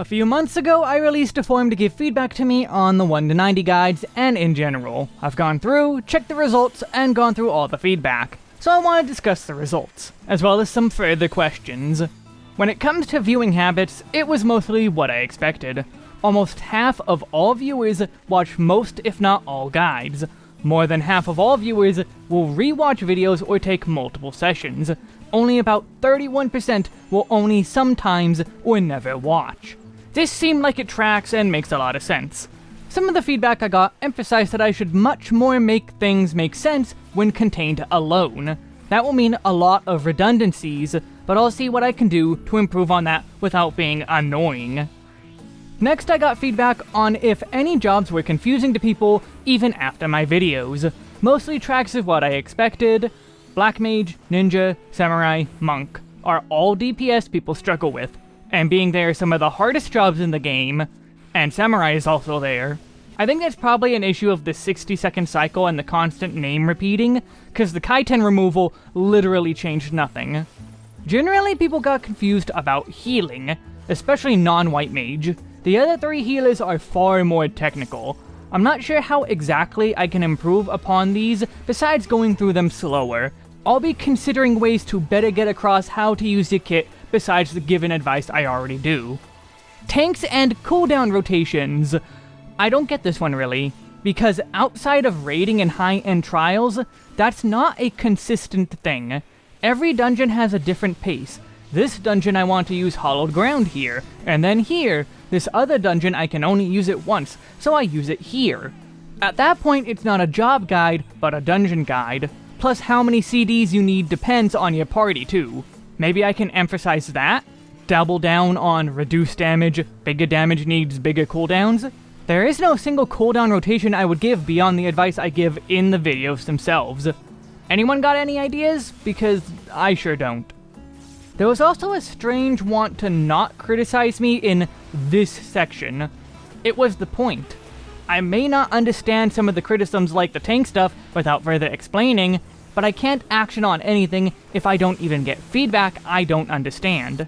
A few months ago, I released a form to give feedback to me on the 1 to 90 guides and in general. I've gone through, checked the results, and gone through all the feedback. So I want to discuss the results, as well as some further questions. When it comes to viewing habits, it was mostly what I expected. Almost half of all viewers watch most if not all guides. More than half of all viewers will rewatch videos or take multiple sessions. Only about 31% will only sometimes or never watch. This seemed like it tracks and makes a lot of sense. Some of the feedback I got emphasized that I should much more make things make sense when contained alone. That will mean a lot of redundancies, but I'll see what I can do to improve on that without being annoying. Next I got feedback on if any jobs were confusing to people even after my videos. Mostly tracks of what I expected. Black Mage, Ninja, Samurai, Monk are all DPS people struggle with, and being they are some of the hardest jobs in the game, and Samurai is also there. I think that's probably an issue of the 60 second cycle and the constant name repeating, because the Kaiten removal literally changed nothing. Generally, people got confused about healing, especially non-white mage. The other three healers are far more technical. I'm not sure how exactly I can improve upon these besides going through them slower. I'll be considering ways to better get across how to use the kit besides the given advice I already do. Tanks and cooldown rotations. I don't get this one really, because outside of raiding and high-end trials, that's not a consistent thing. Every dungeon has a different pace. This dungeon I want to use hallowed ground here, and then here, this other dungeon I can only use it once, so I use it here. At that point, it's not a job guide, but a dungeon guide. Plus how many CDs you need depends on your party too. Maybe I can emphasize that? Double down on reduced damage, bigger damage needs bigger cooldowns? There is no single cooldown rotation I would give beyond the advice I give in the videos themselves. Anyone got any ideas? Because I sure don't. There was also a strange want to not criticize me in this section. It was the point. I may not understand some of the criticisms like the tank stuff without further explaining, but I can't action on anything if I don't even get feedback I don't understand.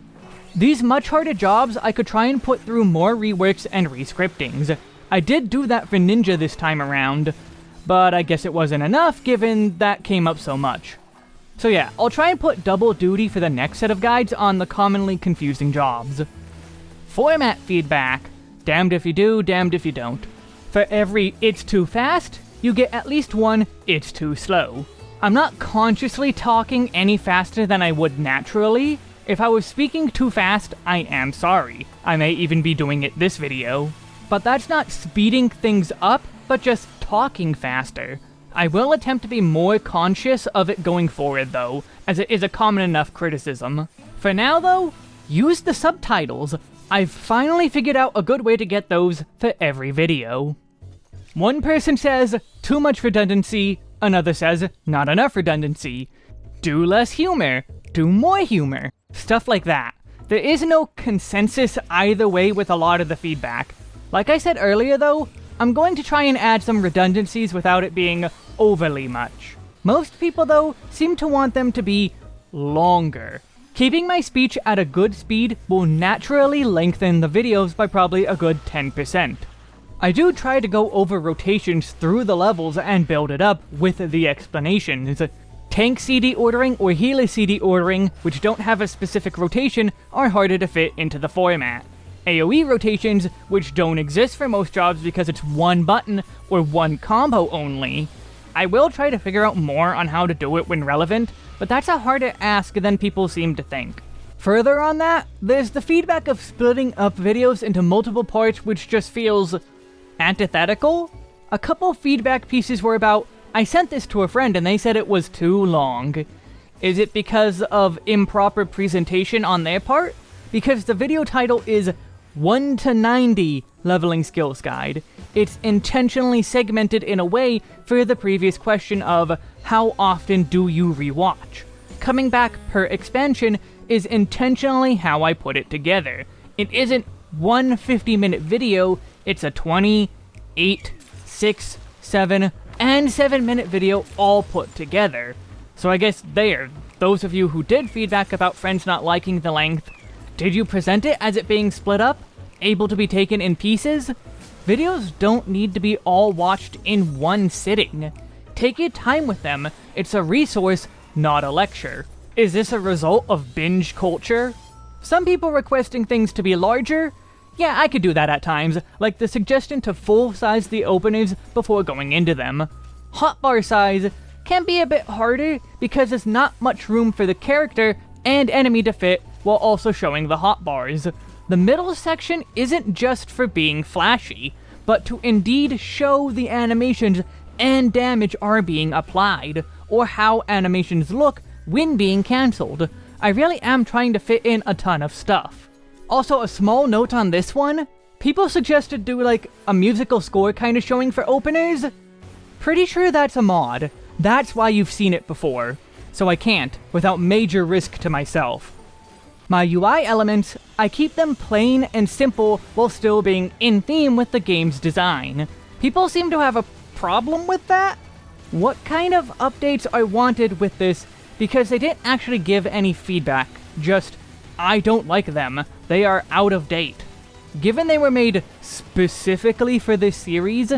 These much harder jobs I could try and put through more reworks and rescriptings. I did do that for Ninja this time around, but I guess it wasn't enough given that came up so much. So yeah, I'll try and put double duty for the next set of guides on the commonly confusing jobs. Format feedback. Damned if you do, damned if you don't. For every it's too fast, you get at least one it's too slow. I'm not consciously talking any faster than I would naturally. If I was speaking too fast, I am sorry. I may even be doing it this video. But that's not speeding things up, but just talking faster. I will attempt to be more conscious of it going forward though, as it is a common enough criticism. For now though, use the subtitles. I've finally figured out a good way to get those for every video. One person says, too much redundancy, Another says, not enough redundancy. Do less humor. Do more humor. Stuff like that. There is no consensus either way with a lot of the feedback. Like I said earlier though, I'm going to try and add some redundancies without it being overly much. Most people though, seem to want them to be longer. Keeping my speech at a good speed will naturally lengthen the videos by probably a good 10%. I do try to go over rotations through the levels and build it up with the explanations. Tank CD ordering or healer CD ordering, which don't have a specific rotation, are harder to fit into the format. AoE rotations, which don't exist for most jobs because it's one button or one combo only. I will try to figure out more on how to do it when relevant, but that's a harder ask than people seem to think. Further on that, there's the feedback of splitting up videos into multiple parts which just feels antithetical. A couple feedback pieces were about, I sent this to a friend and they said it was too long. Is it because of improper presentation on their part? Because the video title is 1 to 90 Leveling Skills Guide. It's intentionally segmented in a way for the previous question of how often do you rewatch? Coming back per expansion is intentionally how I put it together. It isn't one 50 minute video, it's a 20, 8, 6, 7, and 7 minute video all put together. So I guess there, those of you who did feedback about friends not liking the length, did you present it as it being split up? able to be taken in pieces? Videos don't need to be all watched in one sitting. Take your time with them, it's a resource, not a lecture. Is this a result of binge culture? Some people requesting things to be larger? Yeah, I could do that at times, like the suggestion to full-size the openers before going into them. Hotbar size can be a bit harder because there's not much room for the character and enemy to fit while also showing the hotbars. The middle section isn't just for being flashy, but to indeed show the animations and damage are being applied, or how animations look when being cancelled. I really am trying to fit in a ton of stuff. Also, a small note on this one, people suggested do like a musical score kind of showing for openers. Pretty sure that's a mod. That's why you've seen it before. So I can't, without major risk to myself. My UI elements, I keep them plain and simple while still being in theme with the game's design. People seem to have a problem with that? What kind of updates I wanted with this because they didn't actually give any feedback, just, I don't like them, they are out of date. Given they were made specifically for this series,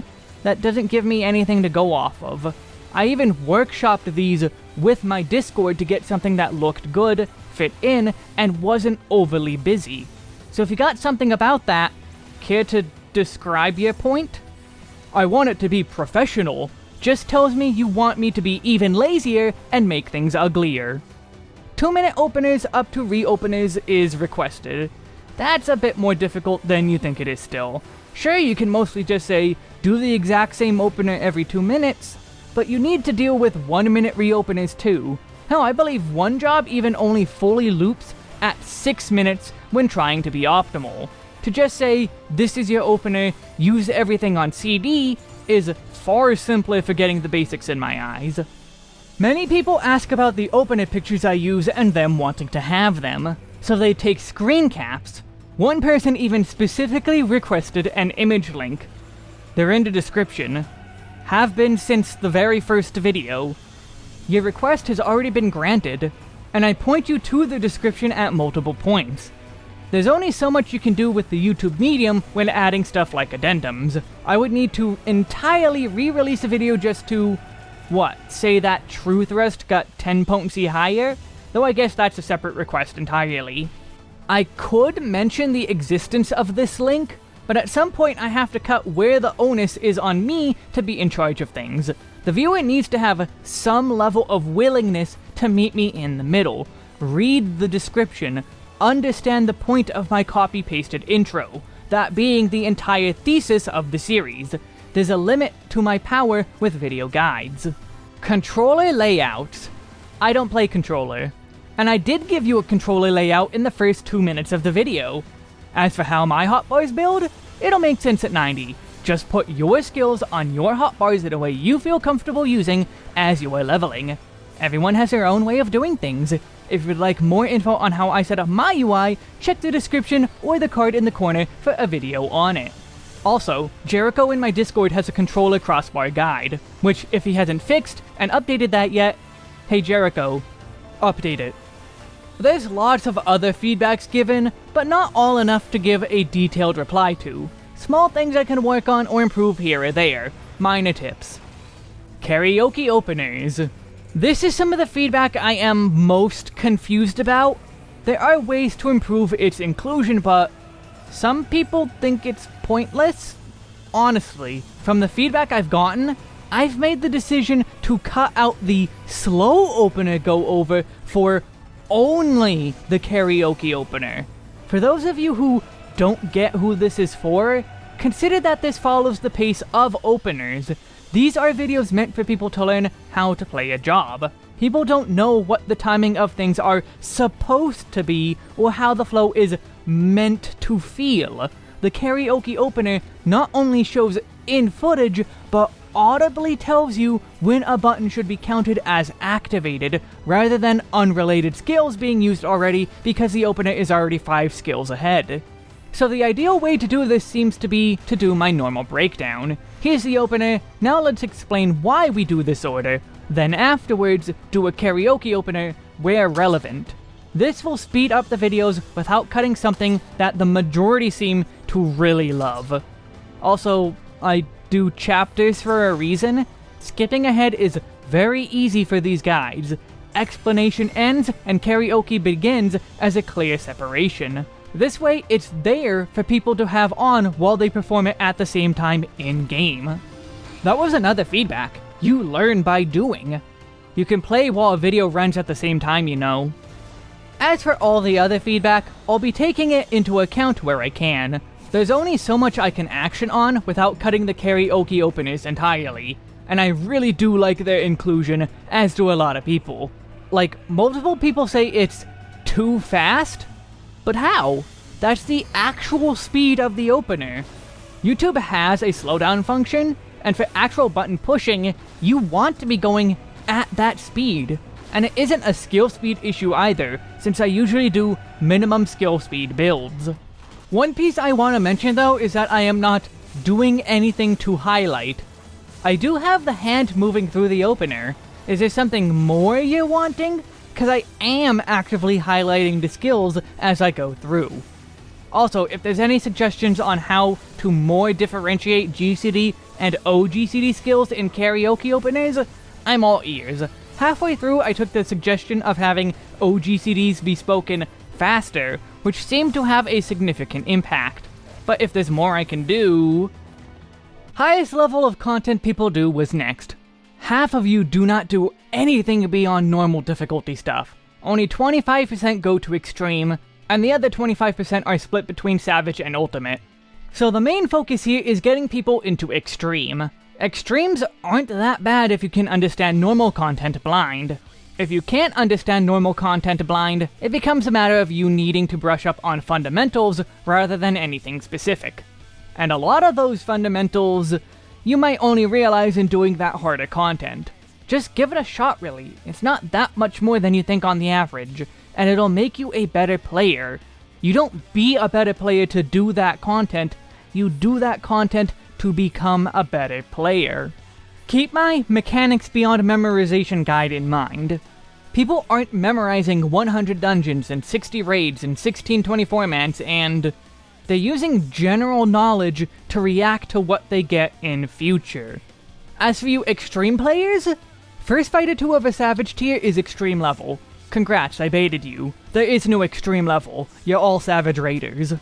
that doesn't give me anything to go off of. I even workshopped these with my Discord to get something that looked good, fit in, and wasn't overly busy. So if you got something about that, care to describe your point? I want it to be professional, just tells me you want me to be even lazier and make things uglier. 2 minute openers up to reopeners is requested. That's a bit more difficult than you think it is still. Sure, you can mostly just say, do the exact same opener every 2 minutes, but you need to deal with 1 minute reopeners too, Hell, I believe one job even only fully loops at 6 minutes when trying to be optimal. To just say, this is your opener, use everything on CD, is far simpler for getting the basics in my eyes. Many people ask about the opener pictures I use and them wanting to have them, so they take screen caps. One person even specifically requested an image link. They're in the description. Have been since the very first video, your request has already been granted, and I point you to the description at multiple points. There's only so much you can do with the YouTube medium when adding stuff like addendums. I would need to entirely re-release a video just to, what, say that true thrust got 10 potency higher? Though I guess that's a separate request entirely. I could mention the existence of this link, but at some point I have to cut where the onus is on me to be in charge of things. The viewer needs to have some level of willingness to meet me in the middle. Read the description, understand the point of my copy-pasted intro, that being the entire thesis of the series. There's a limit to my power with video guides. Controller layouts. I don't play controller. And I did give you a controller layout in the first two minutes of the video. As for how my hotbars build, it'll make sense at 90. Just put your skills on your hotbars in a way you feel comfortable using as you are leveling. Everyone has their own way of doing things. If you'd like more info on how I set up my UI, check the description or the card in the corner for a video on it. Also, Jericho in my Discord has a controller crossbar guide, which if he hasn't fixed and updated that yet, hey Jericho, update it. There's lots of other feedbacks given, but not all enough to give a detailed reply to. Small things I can work on or improve here or there. Minor tips. Karaoke openers. This is some of the feedback I am most confused about. There are ways to improve its inclusion, but some people think it's pointless. Honestly, from the feedback I've gotten, I've made the decision to cut out the slow opener go over for only the karaoke opener. For those of you who don't get who this is for, consider that this follows the pace of openers. These are videos meant for people to learn how to play a job. People don't know what the timing of things are supposed to be, or how the flow is meant to feel. The karaoke opener not only shows in footage, but audibly tells you when a button should be counted as activated, rather than unrelated skills being used already because the opener is already 5 skills ahead. So the ideal way to do this seems to be to do my normal breakdown. Here's the opener, now let's explain why we do this order, then afterwards do a karaoke opener where relevant. This will speed up the videos without cutting something that the majority seem to really love. Also, I do chapters for a reason. Skipping ahead is very easy for these guides. Explanation ends and karaoke begins as a clear separation. This way, it's there for people to have on while they perform it at the same time in-game. That was another feedback. You learn by doing. You can play while a video runs at the same time, you know. As for all the other feedback, I'll be taking it into account where I can. There's only so much I can action on without cutting the karaoke openers entirely, and I really do like their inclusion, as do a lot of people. Like, multiple people say it's too fast? But how? That's the actual speed of the opener. YouTube has a slowdown function, and for actual button pushing, you want to be going at that speed. And it isn't a skill speed issue either, since I usually do minimum skill speed builds. One piece I want to mention though is that I am not doing anything to highlight. I do have the hand moving through the opener. Is there something more you're wanting? Because I am actively highlighting the skills as I go through. Also, if there's any suggestions on how to more differentiate GCD and OGCD skills in karaoke openers, I'm all ears. Halfway through, I took the suggestion of having OGCDs be spoken faster, which seemed to have a significant impact. But if there's more I can do... Highest level of content people do was next. Half of you do not do anything beyond normal difficulty stuff. Only 25% go to extreme, and the other 25% are split between Savage and Ultimate. So the main focus here is getting people into extreme. Extremes aren't that bad if you can understand normal content blind. If you can't understand normal content blind, it becomes a matter of you needing to brush up on fundamentals rather than anything specific. And a lot of those fundamentals, you might only realize in doing that harder content. Just give it a shot really, it's not that much more than you think on the average, and it'll make you a better player. You don't be a better player to do that content, you do that content to become a better player. Keep my Mechanics Beyond Memorization guide in mind. People aren't memorizing 100 dungeons and 60 raids and 16 24-mans and... They're using general knowledge to react to what they get in future. As for you extreme players, First Fighter 2 of a Savage tier is extreme level. Congrats, I baited you. There is no extreme level. You're all Savage Raiders.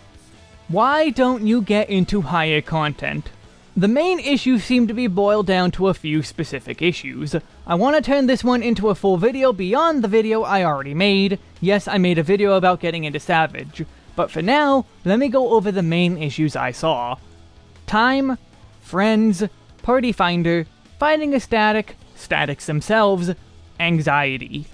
Why don't you get into higher content? The main issues seem to be boiled down to a few specific issues. I want to turn this one into a full video beyond the video I already made. Yes, I made a video about getting into Savage. But for now, let me go over the main issues I saw. Time, friends, party finder, finding a static, statics themselves, anxiety.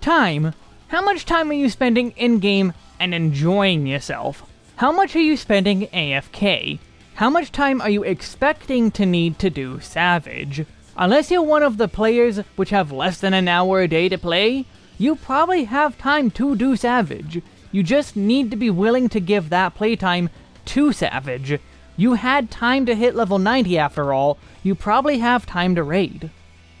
Time. How much time are you spending in-game and enjoying yourself? How much are you spending AFK? How much time are you expecting to need to do Savage? Unless you're one of the players which have less than an hour a day to play, you probably have time to do Savage. You just need to be willing to give that playtime to Savage. You had time to hit level 90 after all, you probably have time to raid.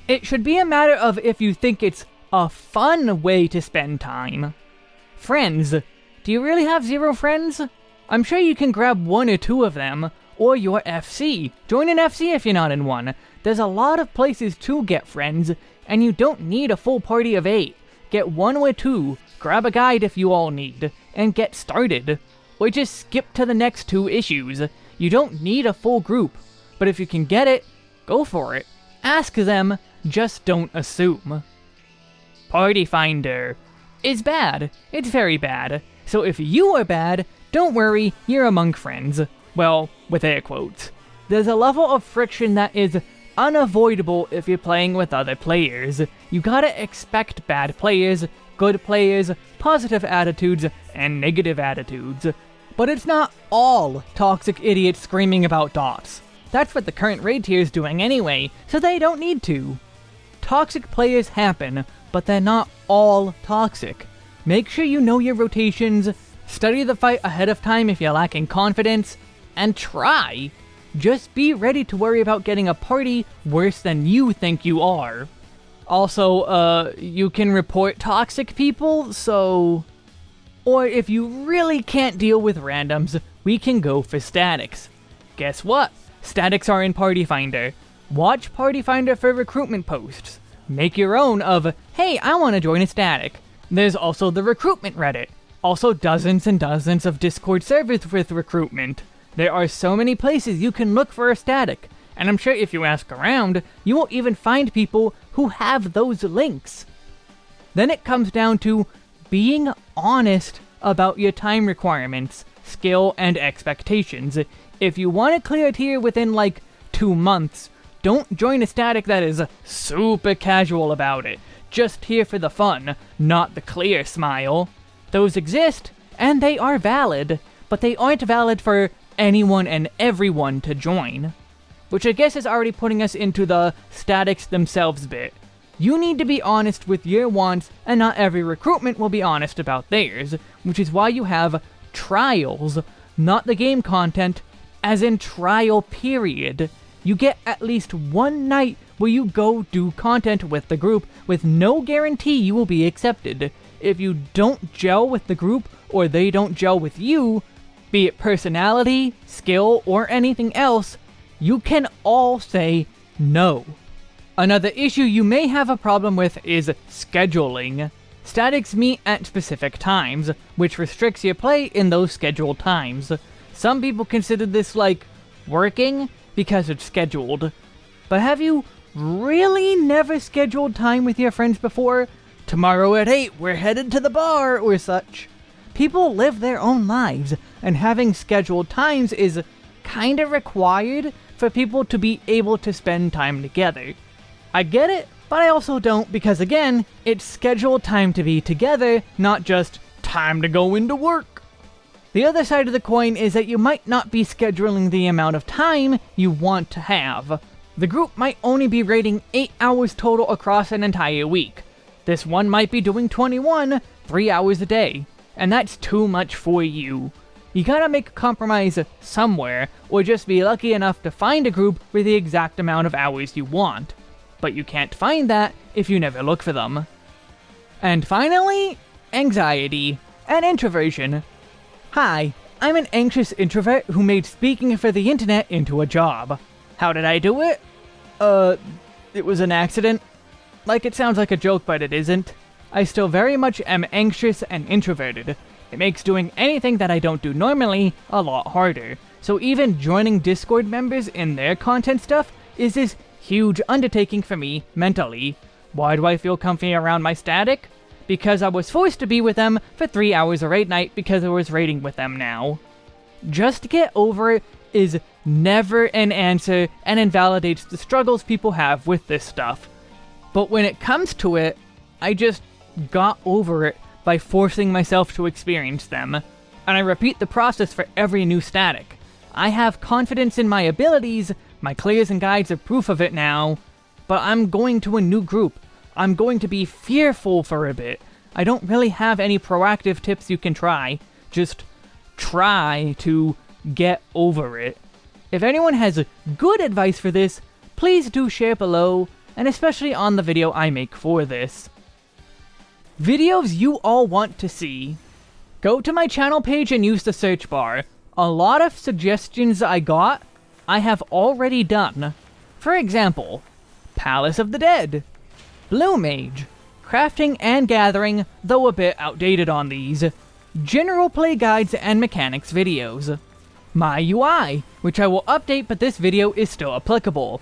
It should be a matter of if you think it's a fun way to spend time. Friends. Do you really have zero friends? I'm sure you can grab one or two of them, or your FC. Join an FC if you're not in one. There's a lot of places to get friends, and you don't need a full party of eight. Get one or two, grab a guide if you all need, and get started. Or just skip to the next two issues. You don't need a full group, but if you can get it, go for it. Ask them, just don't assume. Party Finder is bad. It's very bad. So if you are bad, don't worry, you're among friends. Well, with air quotes. There's a level of friction that is unavoidable if you're playing with other players. You gotta expect bad players, good players, positive attitudes, and negative attitudes. But it's not all toxic idiots screaming about dots. That's what the current raid tier is doing anyway, so they don't need to. Toxic players happen, but they're not all toxic. Make sure you know your rotations, study the fight ahead of time if you're lacking confidence, and try. Just be ready to worry about getting a party worse than you think you are. Also, uh, you can report toxic people, so... Or if you really can't deal with randoms, we can go for statics. Guess what? Statics are in Party Finder. Watch Party Finder for recruitment posts. Make your own of, hey, I want to join a static. There's also the recruitment Reddit. Also dozens and dozens of Discord servers with recruitment. There are so many places you can look for a static, and I'm sure if you ask around, you will even find people who have those links. Then it comes down to being honest about your time requirements, skill, and expectations. If you want to clear a tier within like two months, don't join a static that is super casual about it. Just here for the fun, not the clear smile. Those exist, and they are valid, but they aren't valid for anyone and everyone to join. Which I guess is already putting us into the statics themselves bit. You need to be honest with your wants, and not every recruitment will be honest about theirs, which is why you have trials, not the game content, as in trial period. You get at least one night where you go do content with the group with no guarantee you will be accepted. If you don't gel with the group, or they don't gel with you, be it personality, skill, or anything else, you can all say no. Another issue you may have a problem with is scheduling. Statics meet at specific times, which restricts your play in those scheduled times. Some people consider this like working because it's scheduled. But have you really never scheduled time with your friends before? Tomorrow at 8, we're headed to the bar, or such. People live their own lives, and having scheduled times is kinda required for people to be able to spend time together. I get it, but I also don't because again, it's scheduled time to be together, not just time to go into work. The other side of the coin is that you might not be scheduling the amount of time you want to have. The group might only be rating 8 hours total across an entire week. This one might be doing 21, 3 hours a day, and that's too much for you. You gotta make a compromise somewhere, or just be lucky enough to find a group with the exact amount of hours you want but you can't find that if you never look for them. And finally, anxiety and introversion. Hi, I'm an anxious introvert who made speaking for the internet into a job. How did I do it? Uh, it was an accident. Like it sounds like a joke, but it isn't. I still very much am anxious and introverted. It makes doing anything that I don't do normally a lot harder. So even joining Discord members in their content stuff is this huge undertaking for me, mentally. Why do I feel comfy around my static? Because I was forced to be with them for 3 hours a raid night because I was raiding with them now. Just get over it is never an answer and invalidates the struggles people have with this stuff. But when it comes to it, I just got over it by forcing myself to experience them. And I repeat the process for every new static. I have confidence in my abilities, my clears and guides are proof of it now, but I'm going to a new group. I'm going to be fearful for a bit. I don't really have any proactive tips you can try. Just try to get over it. If anyone has good advice for this, please do share below, and especially on the video I make for this. Videos you all want to see. Go to my channel page and use the search bar. A lot of suggestions I got I have already done. For example, Palace of the Dead, Blue Mage, Crafting and Gathering, though a bit outdated on these, General Play Guides and Mechanics videos, My UI, which I will update but this video is still applicable.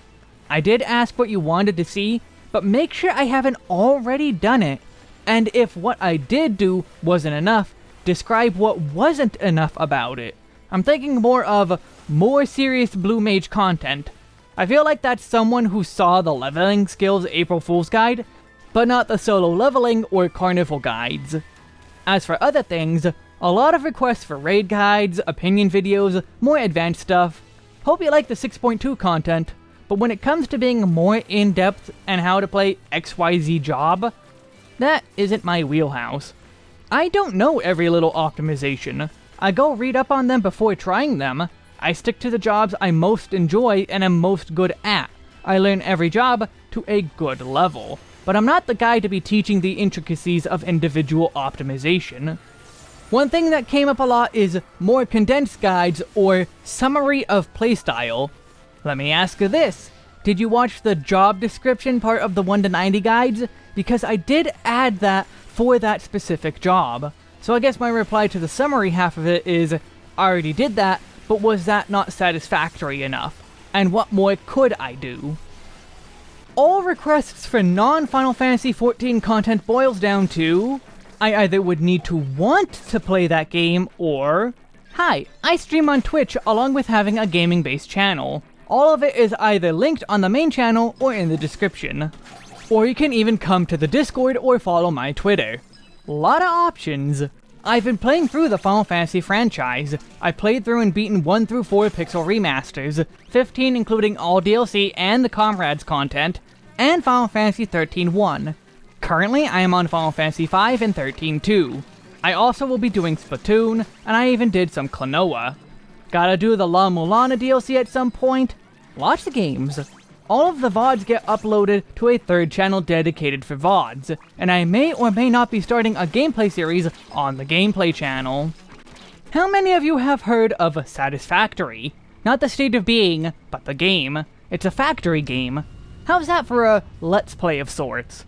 I did ask what you wanted to see, but make sure I haven't already done it. And if what I did do wasn't enough, describe what wasn't enough about it. I'm thinking more of more serious Blue Mage content. I feel like that's someone who saw the leveling skills April Fool's Guide, but not the solo leveling or carnival guides. As for other things, a lot of requests for raid guides, opinion videos, more advanced stuff. Hope you like the 6.2 content, but when it comes to being more in-depth and how to play XYZ job, that isn't my wheelhouse. I don't know every little optimization. I go read up on them before trying them, I stick to the jobs I most enjoy and am most good at. I learn every job to a good level. but I'm not the guy to be teaching the intricacies of individual optimization. One thing that came up a lot is more condensed guides or summary of playstyle. Let me ask you this. Did you watch the job description part of the 1 to 90 guides? Because I did add that for that specific job. So I guess my reply to the summary half of it is, I already did that, but was that not satisfactory enough? And what more could I do? All requests for non-Final Fantasy XIV content boils down to, I either would need to want to play that game, or, Hi, I stream on Twitch along with having a gaming-based channel. All of it is either linked on the main channel or in the description. Or you can even come to the Discord or follow my Twitter. Lot of options. I've been playing through the Final Fantasy franchise. I played through and beaten 1 through 4 pixel remasters, 15 including all DLC and the Comrades content, and Final Fantasy 13 1. Currently, I am on Final Fantasy 5 and 13 2. I also will be doing Splatoon, and I even did some Klonoa. Gotta do the La Mulana DLC at some point? Watch the games all of the VODs get uploaded to a third channel dedicated for VODs, and I may or may not be starting a gameplay series on the gameplay channel. How many of you have heard of Satisfactory? Not the state of being, but the game. It's a factory game. How's that for a let's play of sorts?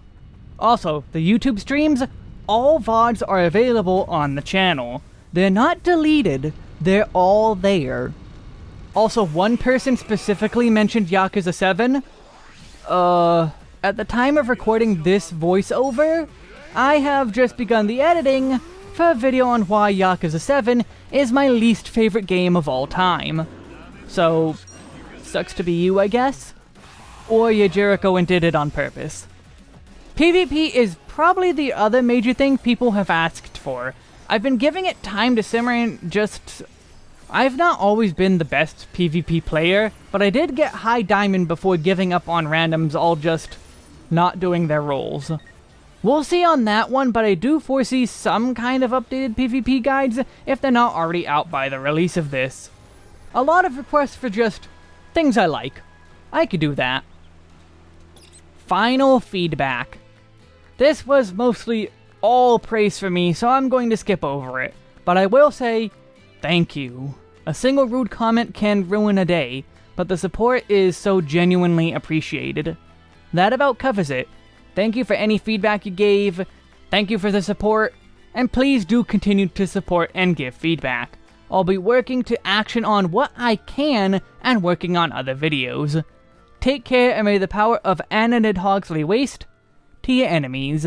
Also, the YouTube streams, all VODs are available on the channel. They're not deleted, they're all there. Also, one person specifically mentioned Yakuza 7. Uh, at the time of recording this voiceover, I have just begun the editing for a video on why Yakuza 7 is my least favorite game of all time. So, sucks to be you, I guess? Or you Jericho and did it on purpose. PvP is probably the other major thing people have asked for. I've been giving it time to simmer and just I've not always been the best PvP player, but I did get high diamond before giving up on randoms all just not doing their roles. We'll see on that one, but I do foresee some kind of updated PvP guides if they're not already out by the release of this. A lot of requests for just things I like. I could do that. Final feedback. This was mostly all praise for me, so I'm going to skip over it. But I will say, Thank you. A single rude comment can ruin a day, but the support is so genuinely appreciated. That about covers it. Thank you for any feedback you gave, thank you for the support, and please do continue to support and give feedback. I'll be working to action on what I can and working on other videos. Take care and may the power of Anna Nidhogsley waste to your enemies.